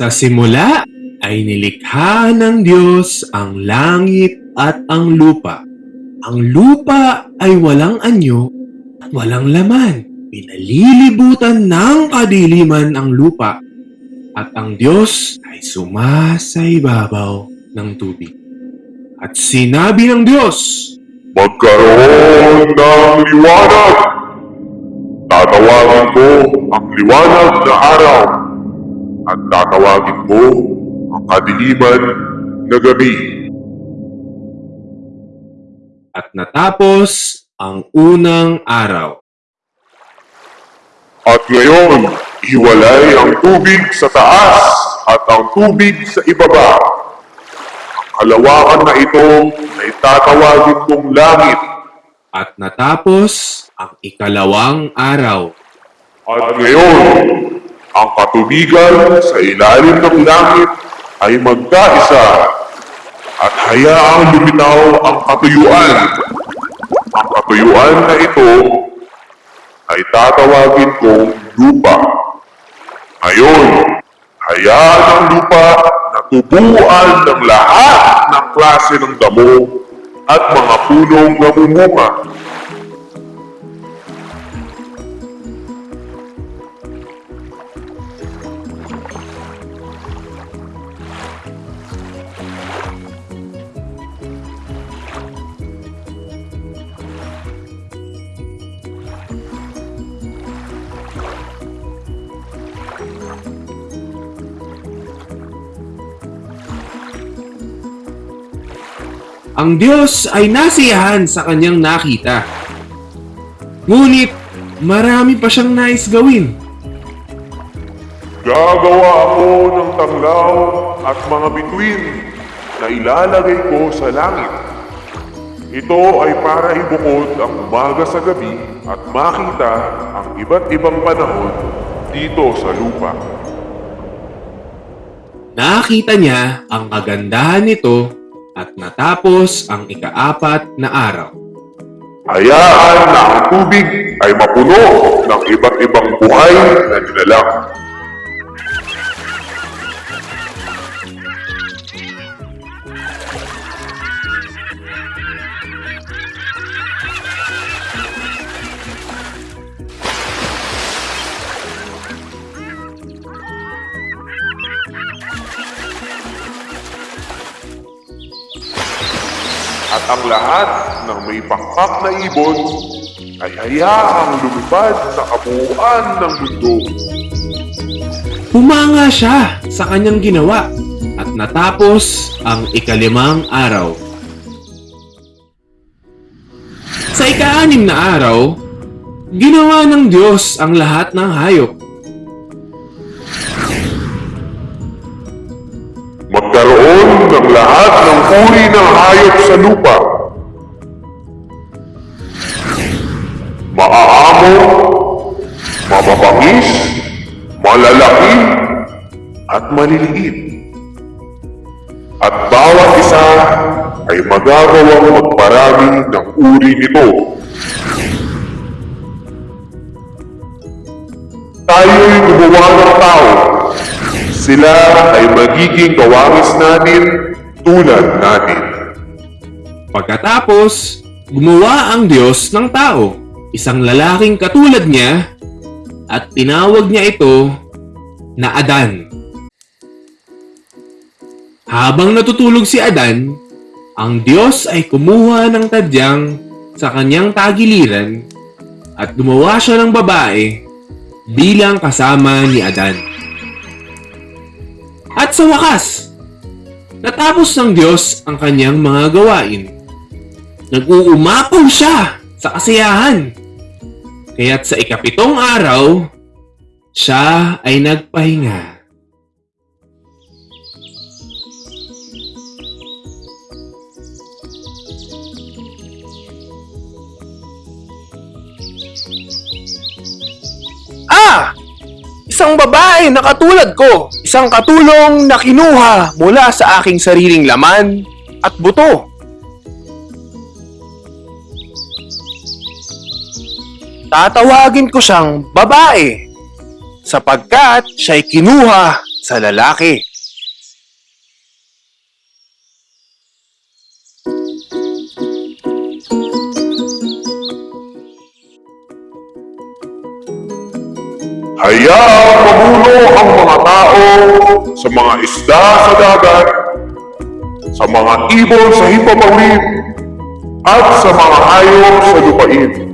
Sa simula ay nilikha ng Diyos ang langit at ang lupa. Ang lupa ay walang anyo at walang laman. Pinalilibutan ng kadiliman ang lupa at ang Diyos ay sumasaibabaw ng tubig. At sinabi ng Diyos, Magkaroon ng liwanag! Tatawagin ko ang liwanag na araw at tatawagin ko ang kadiliman na gabi. at natapos ang unang araw. At ngayon, hiwalay ang tubig sa taas at ang tubig sa ibaba. Ang kalawakan na ito ay tatawagin kong langit. At natapos ang ikalawang araw. At ngayon, ang katubigan sa ilalim ng langit ay magkaisa at hayaang lumitaw ang katuyuan. Ang katuyuan na ito ay tatawagin kong lupa. Ngayon, hayaan ang lupa na tubuan ng lahat ng klase ng damo at mga punong namumunga. Ang Diyos ay nasiyahan sa kanyang nakita. Ngunit marami pa siyang nais gawin. Gagawa ako ng tanglaw at mga bituin na ilalagay ko sa langit. Ito ay para ibukod ang umaga sa gabi at makita ang iba't ibang panahon dito sa lupa. Nakita niya ang kagandahan nito at natapos ang ikaapat na araw. Hayaan na ang tubig ay mapuno ng iba't ibang buhay na nilalang. At ang lahat ng may pakpak na ibon ay hayaang lumipad sa kabuuan ng mundo. Humanga siya sa kanyang ginawa at natapos ang ikalimang araw. Sa ikaanim na araw, ginawa ng Diyos ang lahat ng hayop. Magkaroon ng lahat ng uri ng hayop sa lupa. Maaamo, mababangis, malalaki, at maliliit. At bawat isa ay magagawang magparami ng uri nito. Tayo'y gumawa ng tao sila ay magiging kawangis natin tulad natin. Pagkatapos, gumawa ang Diyos ng tao, isang lalaking katulad niya, at tinawag niya ito na Adan. Habang natutulog si Adan, ang Diyos ay kumuha ng tadyang sa kanyang tagiliran at gumawa siya ng babae bilang kasama ni Adan. At sa wakas, natapos ng Diyos ang kanyang mga gawain. Nag-uumapaw siya sa kasiyahan. Kaya't sa ikapitong araw, siya ay nagpahinga. Ah! Isang babae na katulad ko. Isang katulong na kinuha mula sa aking sariling laman at buto. Tatawagin ko siyang babae sapagkat siya'y kinuha sa lalaki. Hayaang mamuno ang mga tao sa mga isda sa dagat, sa mga ibon sa himpapawid, at sa mga hayop sa lupain.